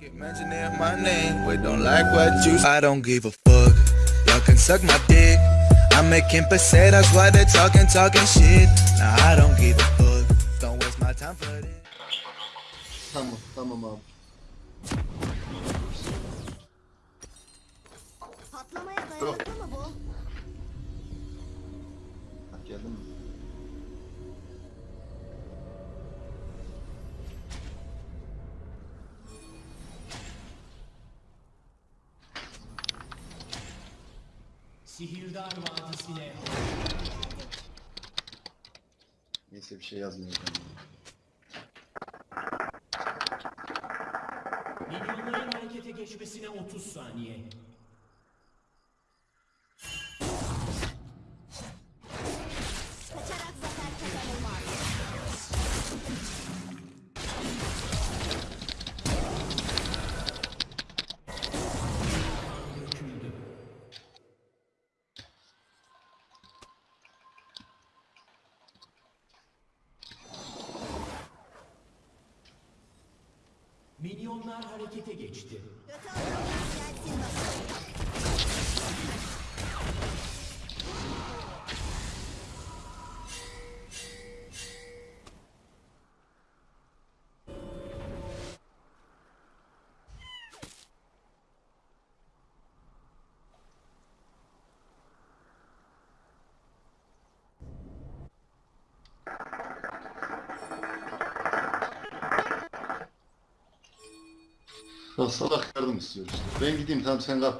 Keep mentioning my name, we don't like what you I don't give a fuck. Y'all can suck my dick. I'm making pesetas while they're talking, talking shit. Nah, I don't give a fuck. Don't waste my time for this. Tamam, tamam abi. Patlamaya dayanıklı Sihirdar Vadisi'ne Neyse bir şey yazmayacağım. milyonların harekete geçmesine 30 saniye. Milyonlar harekete geçti. Bakalım. Ya salak yardım istiyor işte. Ben gideyim tamam sen kal.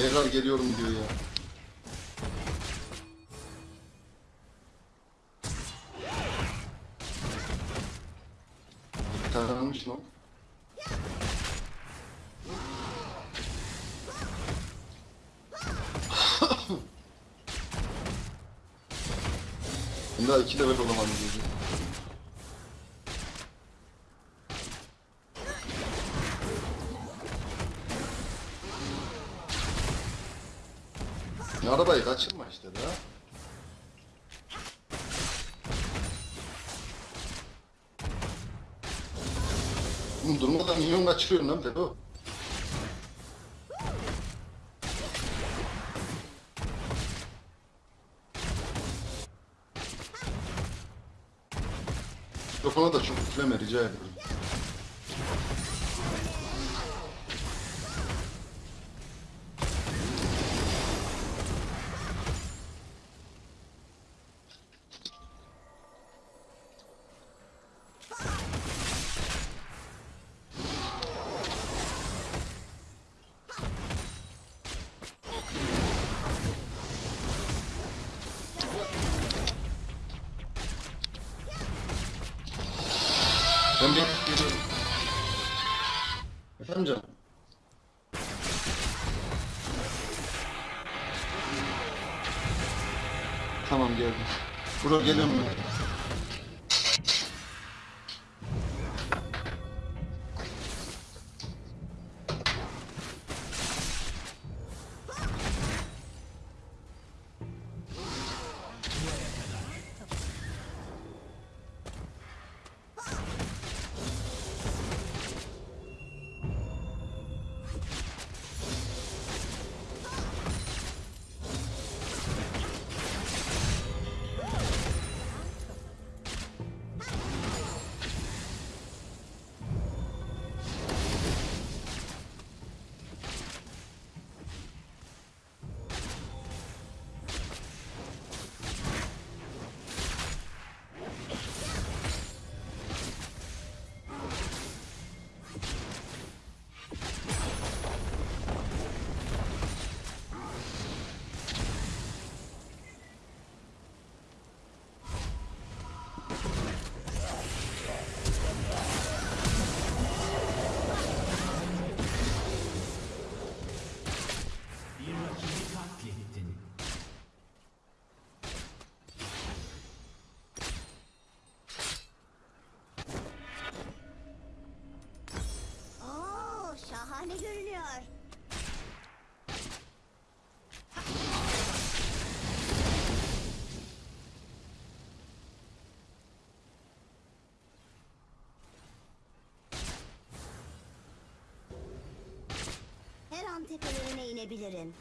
Veigar geliyorum diyor ya. Taranmış lan. Ben daha iki level olamadım diyor. Arabayı kaçırma işte daha. Oğlum durmadan minyon kaçırıyorsun lan Pedo. Mikrofona da çok üfleme rica ederim. Ben bir geliyorum. Efendim canım? Tamam geldim. Bro geliyorum ben. Şahane görünüyor. Her an tepelerine inebilirim.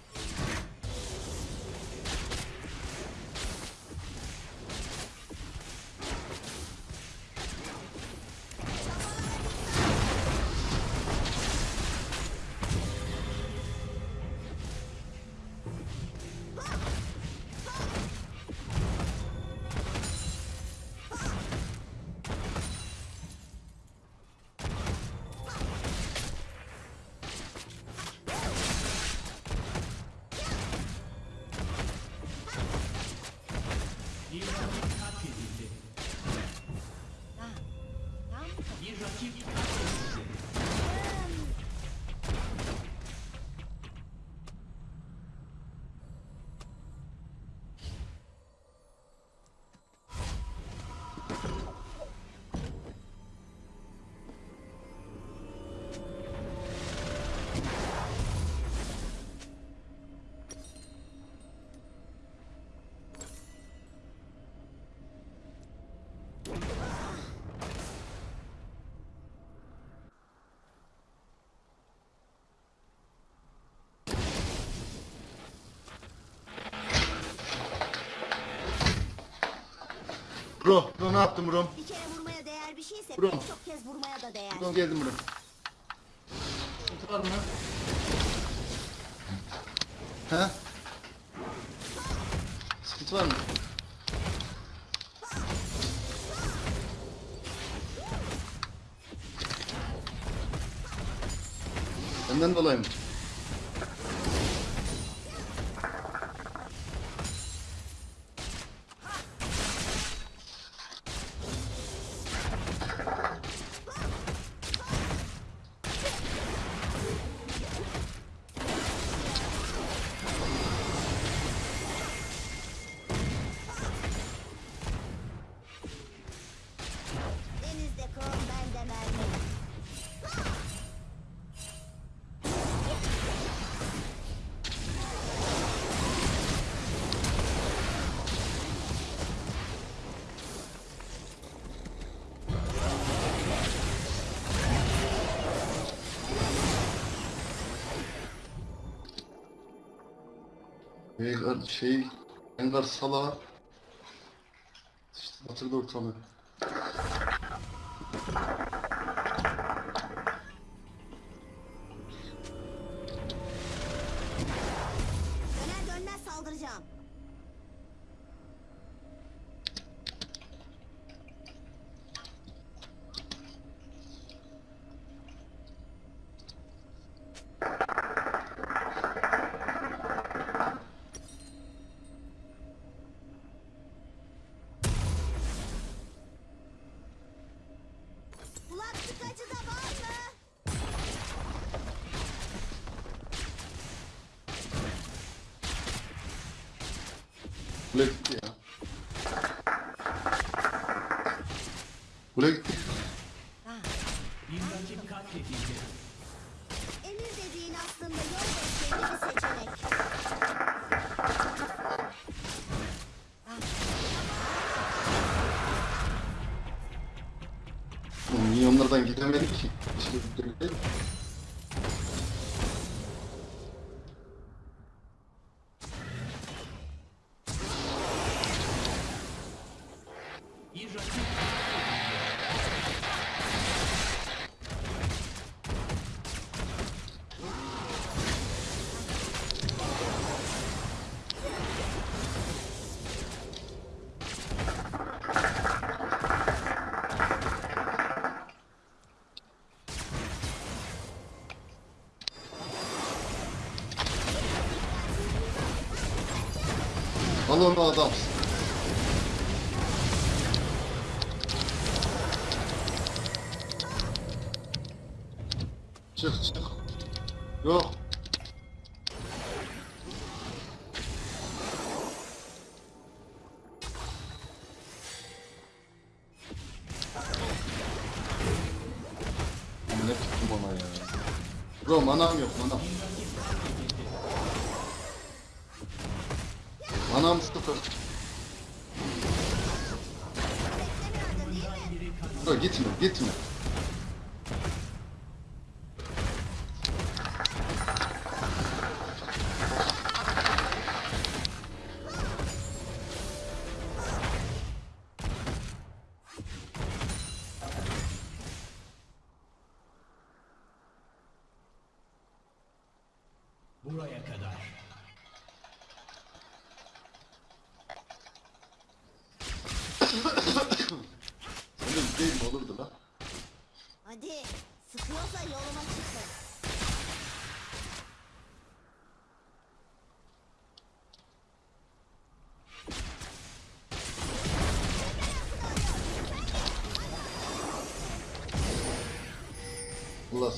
Bro, bro ne yaptın bro? Bir kere vurmaya değer bir şeyse Bro. pek çok kez vurmaya da değer. Bro geldim bro. Sıkıntı var mı? He? Sıkıntı var mı? Benden dolayı mı? Veigar şey, Rengar Sala işte batırdı ortalığı. Gitti ya. Kule gitti. Emir dediğin aslında yol gösterici bir seçenek. Bu milyonlardan gidemedik ki. İşte bir Al onu adam. Çık çık. Yok. Ne tuttum ona ya.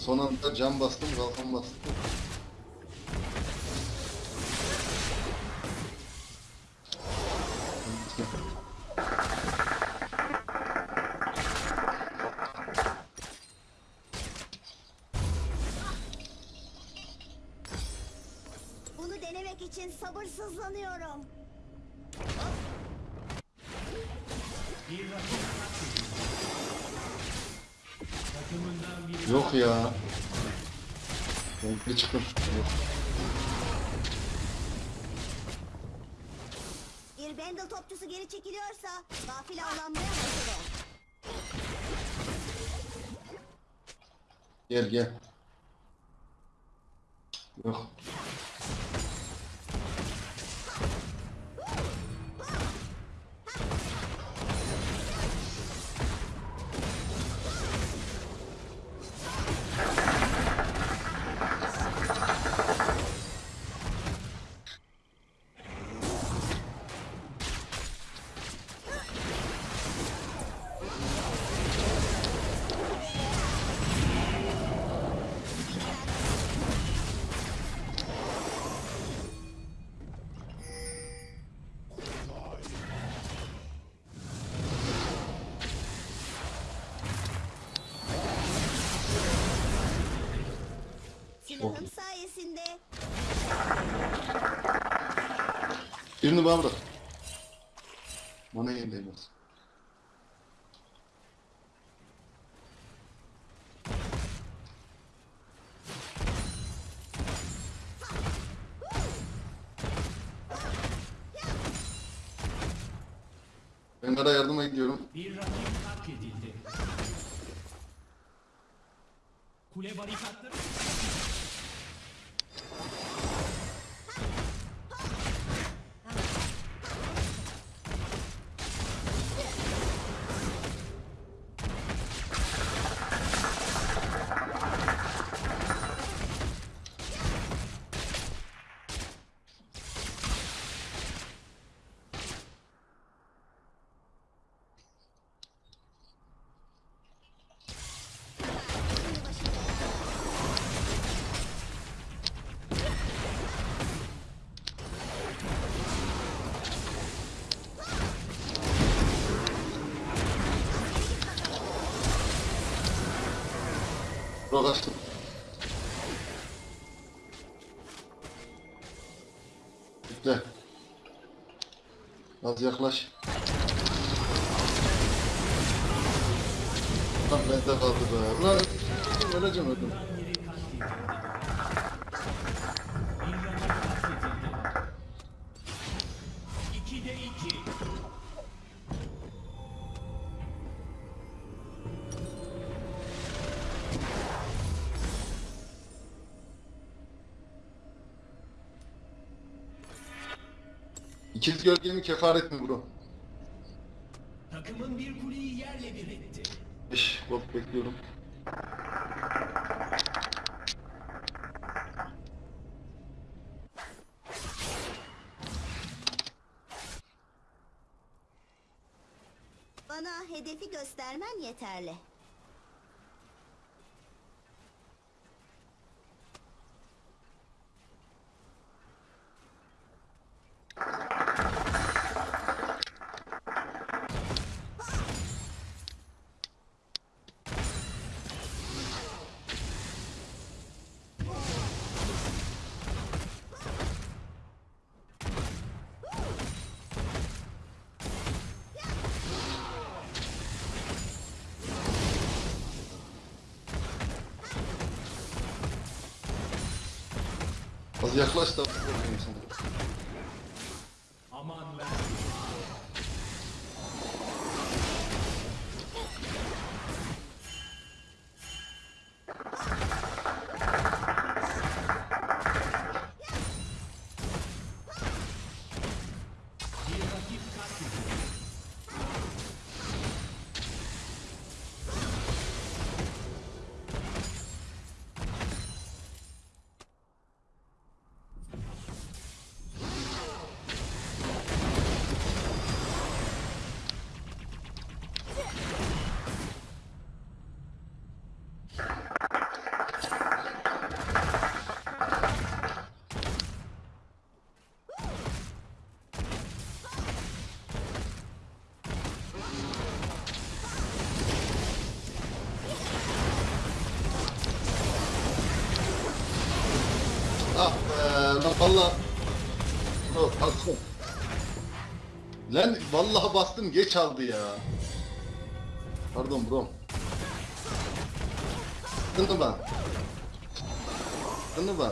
Son anda cam bastım kalkan bastım. Bunu denemek için sabırsızlanıyorum. Bir Yok ya. Renkli çıkın. Yok. Bir Bendel topçusu geri çekiliyorsa gafil avlanmaya hazır ol. Gel gel. Yok. Silahım sayesinde Birini bana bırak. Bana yenilmez. Ben ara yardıma gidiyorum. bir rakip katledildi. Kule barikatları Bırak açtım. Bekle. Az yaklaş. Lan bende kaldı be. Lan öleceğim öldüm. İkiz gölgemi kefaret mi bro? Takımın bir kuleyi yerle bir etti. Beş gold bekliyorum. bana hedefi göstermen yeterli. Az yaklaş da bakayım sana. Aman ver. Ah be lan valla. Bro bastım. Lan vallahi bastım geç aldı ya. Pardon bro. Kındı ben. Kındı ben.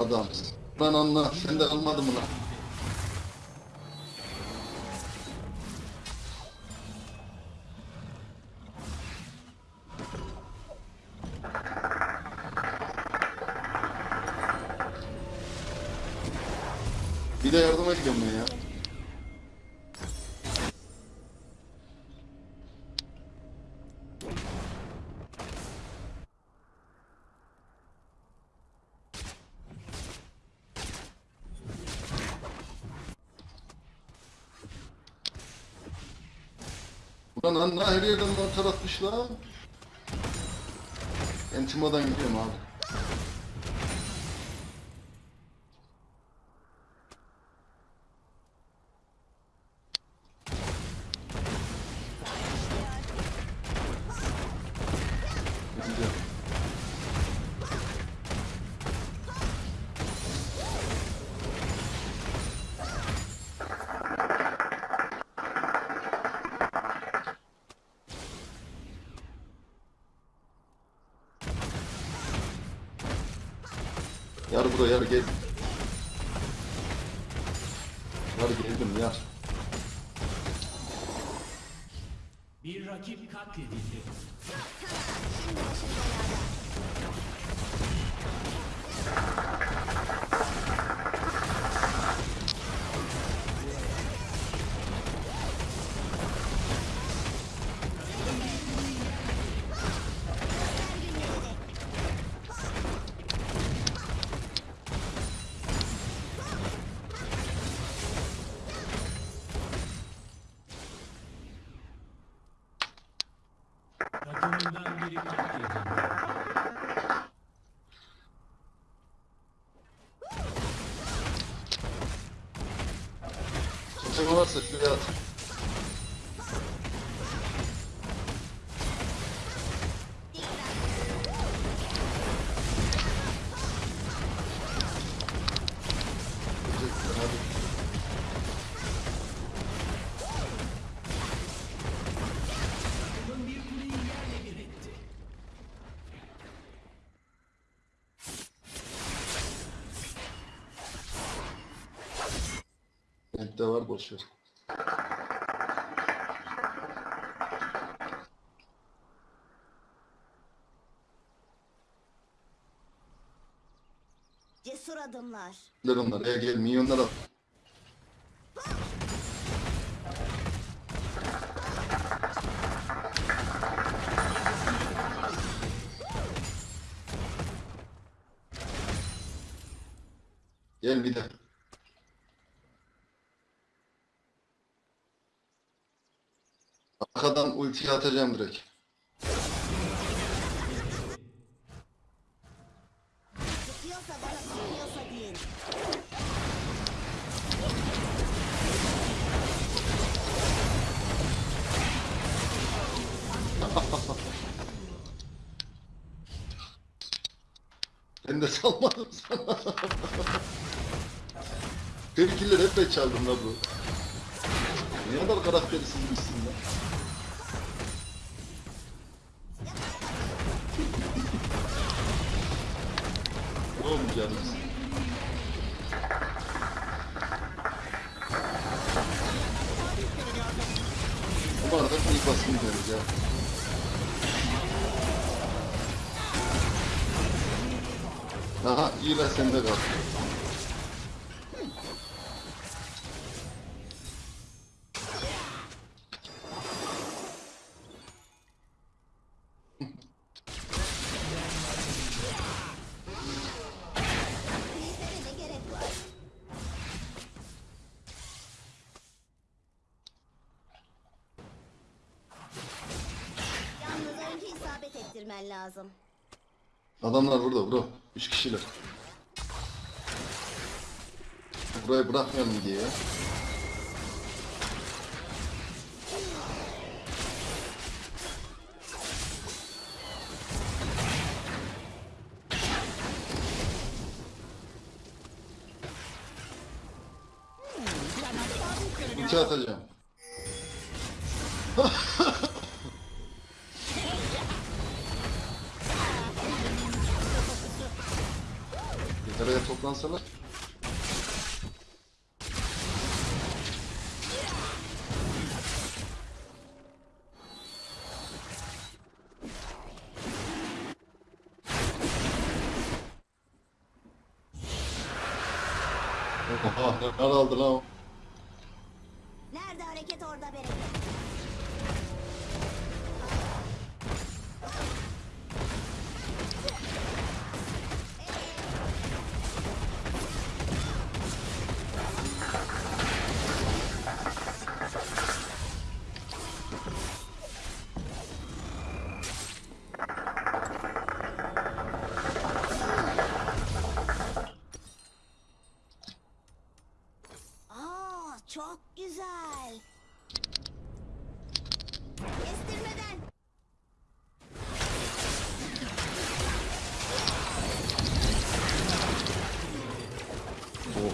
Adamsın. Lan anla sen de almadın mı lan? Bir de yardıma gidiyorum ya. Ulan anla her yerden atmış lan. Ben Timo'dan gidiyorum abi. Gidiyorum. Yar buraya yar gel. Yar geldim yar. Bir rakip katledildi. 25. çalışıyor. Cesur adımlar. Gel onlar. Gel gel milyonlar al. Gel bir de. Arkadan ulti atacağım direkt. Ben de salmadım sana. Tepkiler hep ben çaldım la bu. Ne kadar karaktersizmişsin あ、いいらしいん。Bırakmayalım diye. Ulti atacağım. Bir araya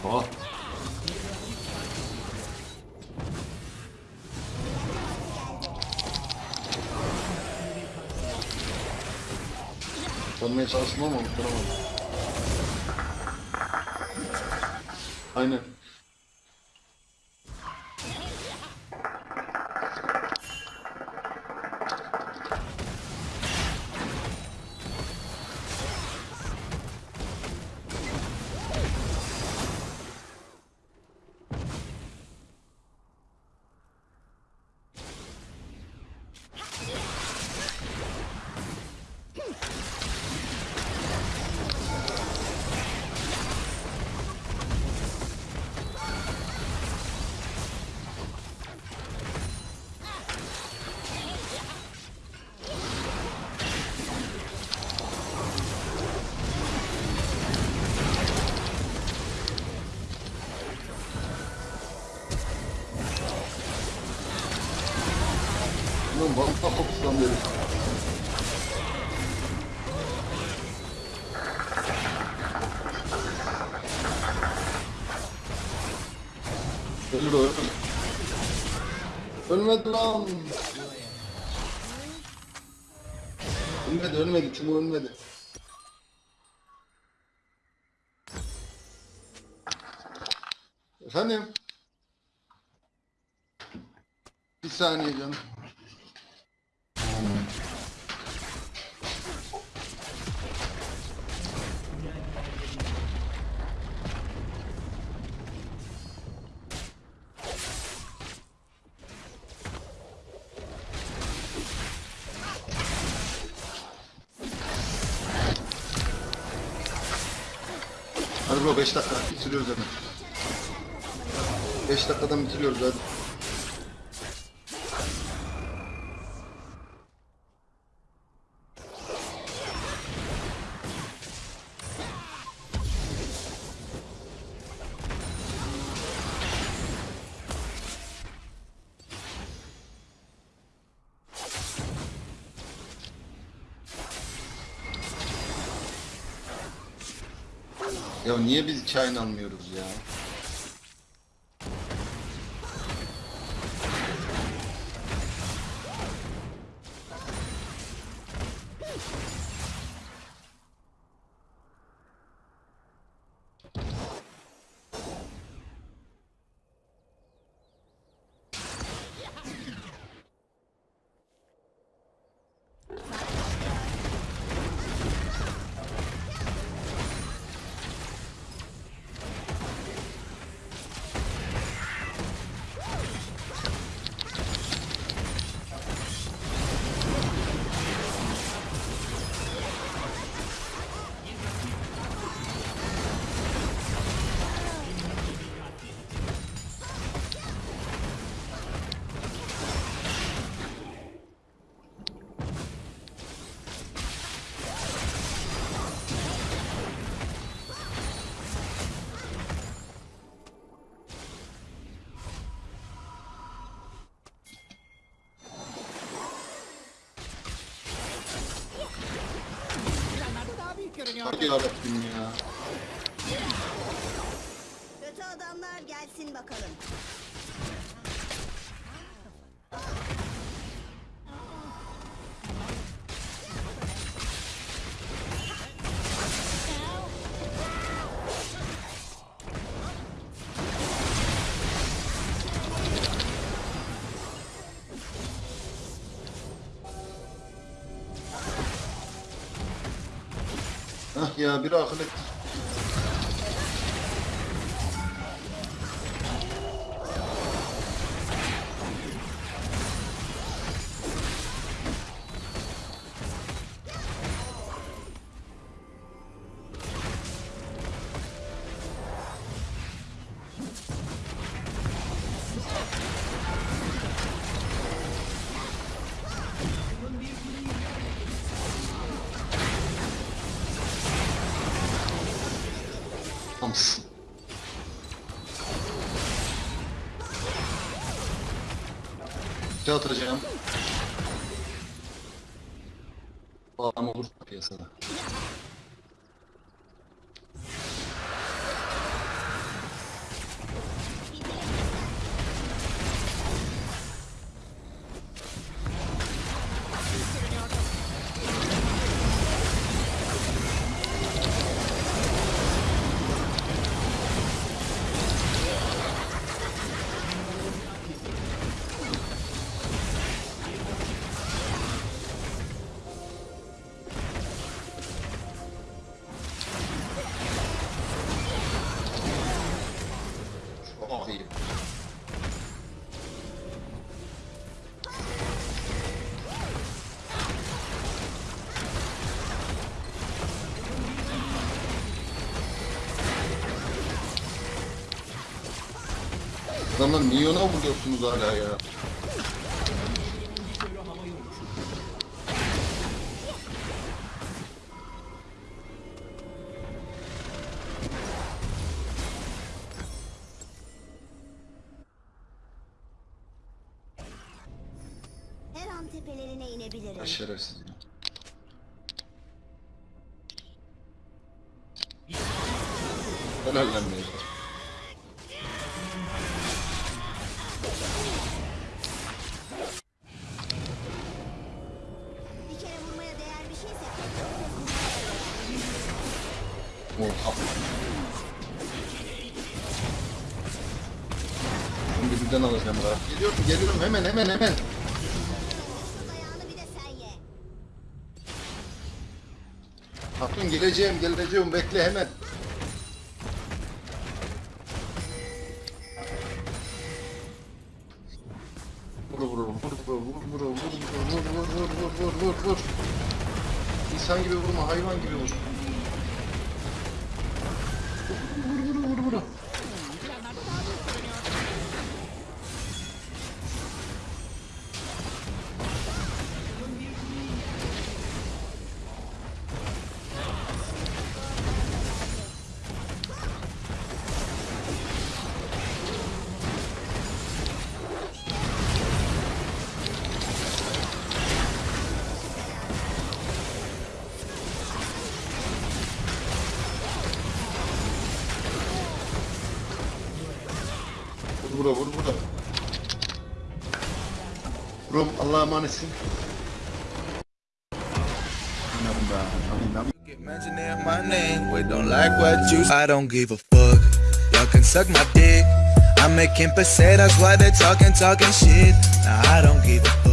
Oha. Tanımaya çalıştım ama unutturamadım. Aynen. Fokuslan derim. Ölür o. Ölmedi lan. Ölmedi ölmedi Timo ölmedi. Efendim? Bir saniye canım. Bro 5 dakika bitiriyoruz hemen. 5 dakikadan bitiriyoruz hadi. hiç aynı almıyorum. Hadi yarabbim ya. Kötü adamlar gelsin bakalım. ya. Biri akıl. yatıracağım. Bağlam olursa piyasada. adamlar niye ona vuruyorsunuz hala ya? tepelerine inebilirim. Başarısız. Helal lan. Geliyorum geliyorum hemen hemen hemen. Hatun geleceğim geleceğim bekle hemen. Vur vur vur vur vur vur vur vur vur vur vur vur vur vur İnsan gibi vurma hayvan gibi vur. vur vur vur vur. Vur I don't give a fuck. Y'all can suck my dick. I'm making pesetas while they're talking, talking shit. Nah, I don't give a fuck.